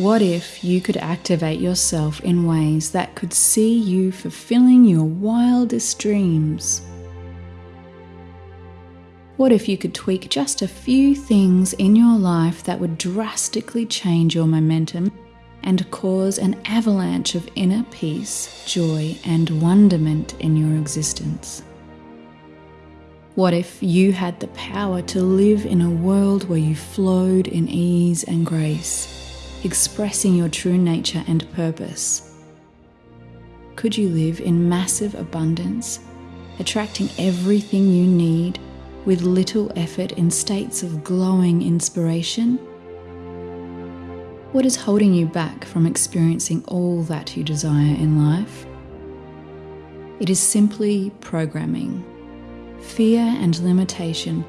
What if you could activate yourself in ways that could see you fulfilling your wildest dreams? What if you could tweak just a few things in your life that would drastically change your momentum and cause an avalanche of inner peace, joy, and wonderment in your existence? What if you had the power to live in a world where you flowed in ease and grace? Expressing your true nature and purpose? Could you live in massive abundance, attracting everything you need with little effort in states of glowing inspiration? What is holding you back from experiencing all that you desire in life? It is simply programming. Fear and limitation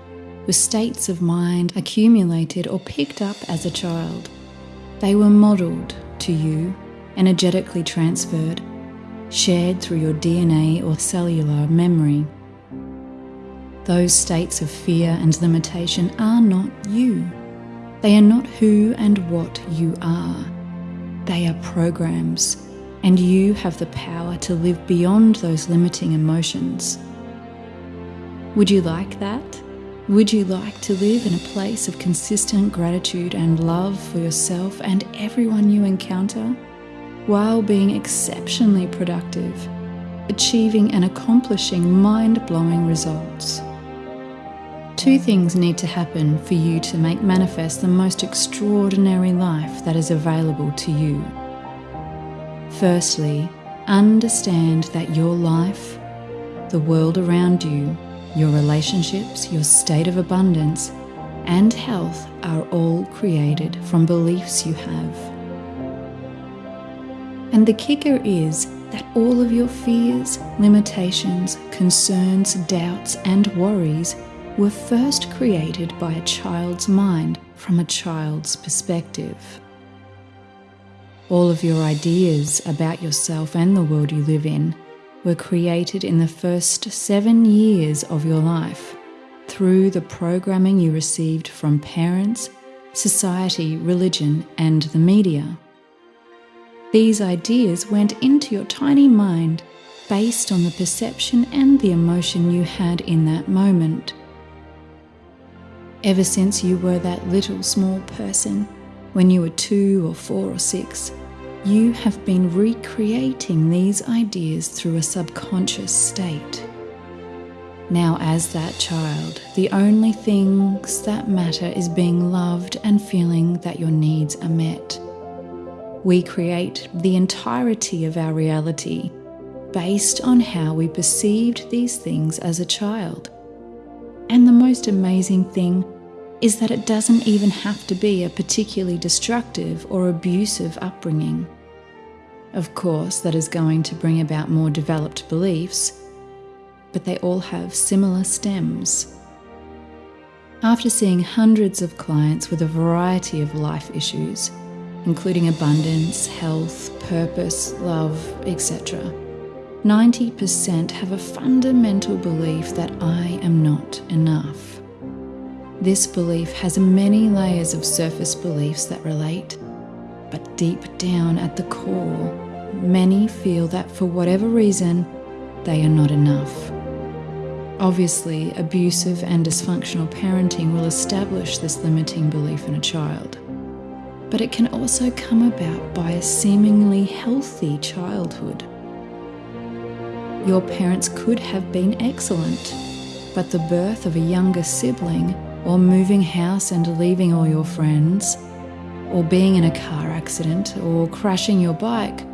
were states of mind accumulated or picked up as a child. They were modelled to you, energetically transferred, shared through your DNA or cellular memory. Those states of fear and limitation are not you. They are not who and what you are. They are programs, and you have the power to live beyond those limiting emotions. Would you like that? Would you like to live in a place of consistent gratitude and love for yourself and everyone you encounter, while being exceptionally productive, achieving and accomplishing mind blowing results? Two things need to happen for you to make manifest the most extraordinary life that is available to you. Firstly, understand that your life, the world around you, your relationships, your state of abundance, and health are all created from beliefs you have. And the kicker is that all of your fears, limitations, concerns, doubts, and worries were first created by a child's mind from a child's perspective. All of your ideas about yourself and the world you live in were created in the first seven years of your life through the programming you received from parents, society, religion, and the media. These ideas went into your tiny mind based on the perception and the emotion you had in that moment. Ever since you were that little small person, when you were two or four or six, you have been recreating these ideas through a subconscious state. Now, as that child, the only things that matter is being loved and feeling that your needs are met. We create the entirety of our reality based on how we perceived these things as a child. And the most amazing thing is that it doesn't even have to be a particularly destructive or abusive upbringing. Of course, that is going to bring about more developed beliefs, but they all have similar stems. After seeing hundreds of clients with a variety of life issues, including abundance, health, purpose, love, etc., 90% have a fundamental belief that I am not enough. This belief has many layers of surface beliefs that relate, but deep down at the core, many feel that for whatever reason, they are not enough. Obviously, abusive and dysfunctional parenting will establish this limiting belief in a child. But it can also come about by a seemingly healthy childhood. Your parents could have been excellent, but the birth of a younger sibling or moving house and leaving all your friends, or being in a car accident, or crashing your bike,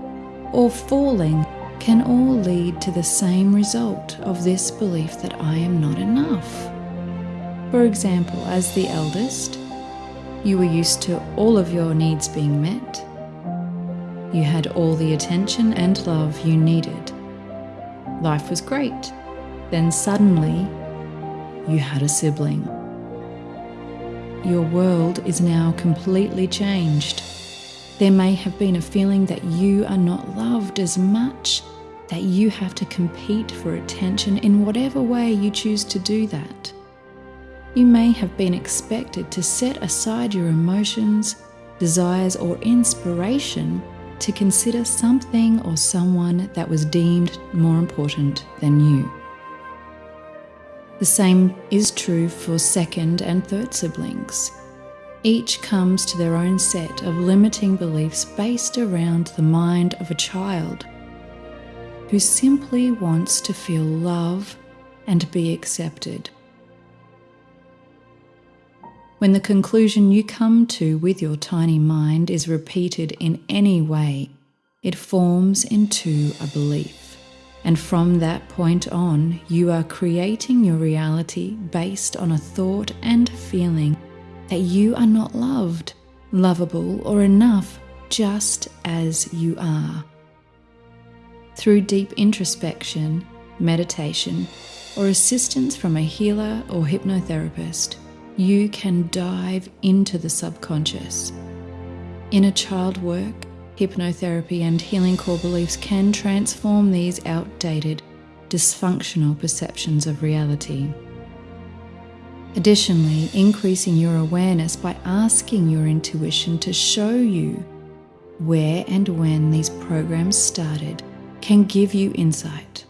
or falling can all lead to the same result of this belief that I am not enough. For example, as the eldest, you were used to all of your needs being met. You had all the attention and love you needed. Life was great. Then suddenly, you had a sibling your world is now completely changed. There may have been a feeling that you are not loved as much, that you have to compete for attention in whatever way you choose to do that. You may have been expected to set aside your emotions, desires, or inspiration to consider something or someone that was deemed more important than you. The same is true for second and third siblings. Each comes to their own set of limiting beliefs based around the mind of a child who simply wants to feel love and be accepted. When the conclusion you come to with your tiny mind is repeated in any way, it forms into a belief. And from that point on, you are creating your reality based on a thought and feeling that you are not loved, lovable, or enough just as you are. Through deep introspection, meditation, or assistance from a healer or hypnotherapist, you can dive into the subconscious. Inner child work, hypnotherapy, and healing core beliefs can transform these outdated, dysfunctional perceptions of reality. Additionally, increasing your awareness by asking your intuition to show you where and when these programs started can give you insight.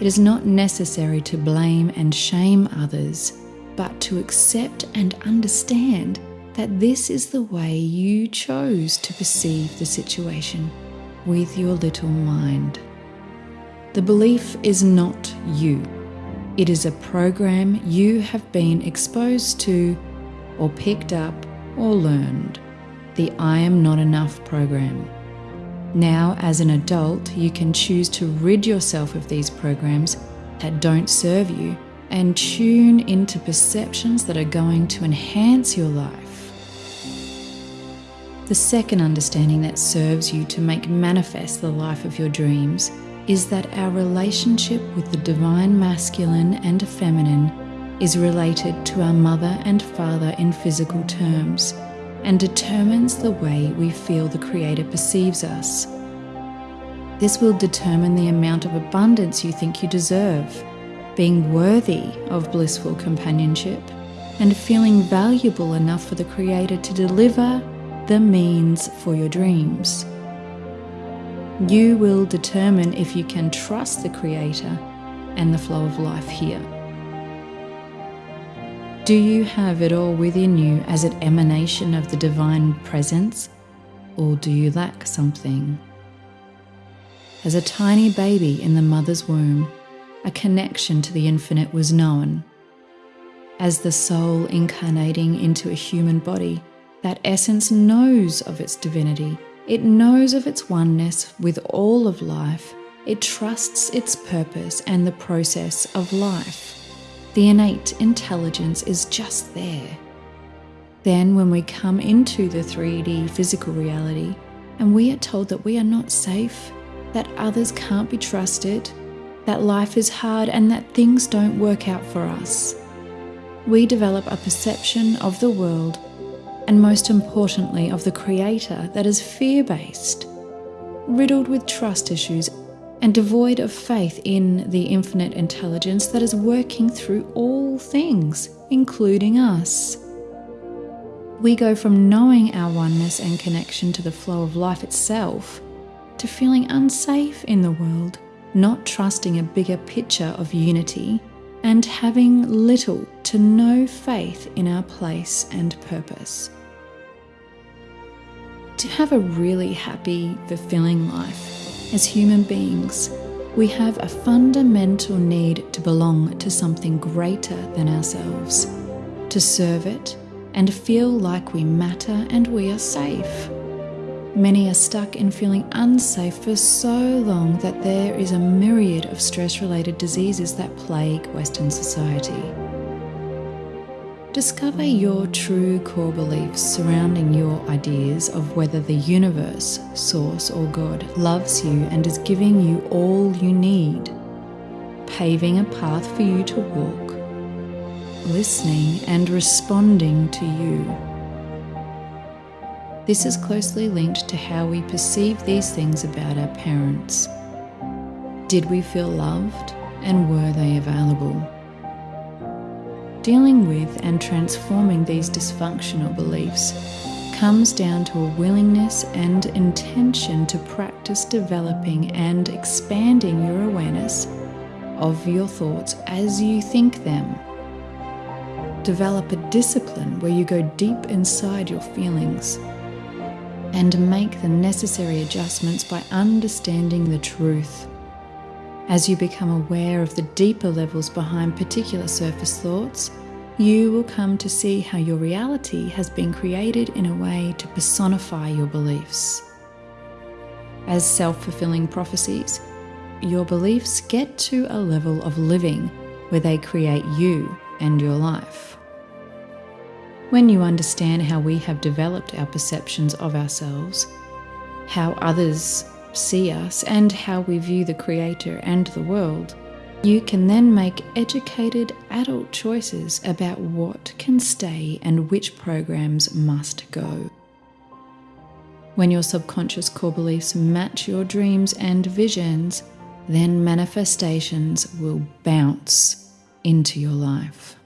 It is not necessary to blame and shame others but to accept and understand that this is the way you chose to perceive the situation with your little mind. The belief is not you. It is a program you have been exposed to, or picked up, or learned. The I am not enough program. Now, as an adult, you can choose to rid yourself of these programs that don't serve you and tune into perceptions that are going to enhance your life. The second understanding that serves you to make manifest the life of your dreams is that our relationship with the divine masculine and feminine is related to our mother and father in physical terms and determines the way we feel the Creator perceives us. This will determine the amount of abundance you think you deserve being worthy of blissful companionship, and feeling valuable enough for the Creator to deliver the means for your dreams. You will determine if you can trust the Creator and the flow of life here. Do you have it all within you as an emanation of the divine presence, or do you lack something? As a tiny baby in the mother's womb, a connection to the infinite was known. As the soul incarnating into a human body, that essence knows of its divinity. It knows of its oneness with all of life. It trusts its purpose and the process of life. The innate intelligence is just there. Then, when we come into the 3D physical reality and we are told that we are not safe, that others can't be trusted, that life is hard and that things don't work out for us. We develop a perception of the world and, most importantly, of the Creator that is fear based, riddled with trust issues, and devoid of faith in the infinite intelligence that is working through all things, including us. We go from knowing our oneness and connection to the flow of life itself to feeling unsafe in the world not trusting a bigger picture of unity, and having little to no faith in our place and purpose. To have a really happy, fulfilling life, as human beings, we have a fundamental need to belong to something greater than ourselves, to serve it, and feel like we matter and we are safe. Many are stuck in feeling unsafe for so long that there is a myriad of stress related diseases that plague Western society. Discover your true core beliefs surrounding your ideas of whether the universe, source, or God loves you and is giving you all you need, paving a path for you to walk, listening and responding to you. This is closely linked to how we perceive these things about our parents. Did we feel loved and were they available? Dealing with and transforming these dysfunctional beliefs comes down to a willingness and intention to practice developing and expanding your awareness of your thoughts as you think them. Develop a discipline where you go deep inside your feelings and make the necessary adjustments by understanding the truth. As you become aware of the deeper levels behind particular surface thoughts, you will come to see how your reality has been created in a way to personify your beliefs. As self fulfilling prophecies, your beliefs get to a level of living where they create you and your life. When you understand how we have developed our perceptions of ourselves, how others see us, and how we view the Creator and the world, you can then make educated adult choices about what can stay and which programs must go. When your subconscious core beliefs match your dreams and visions, then manifestations will bounce into your life.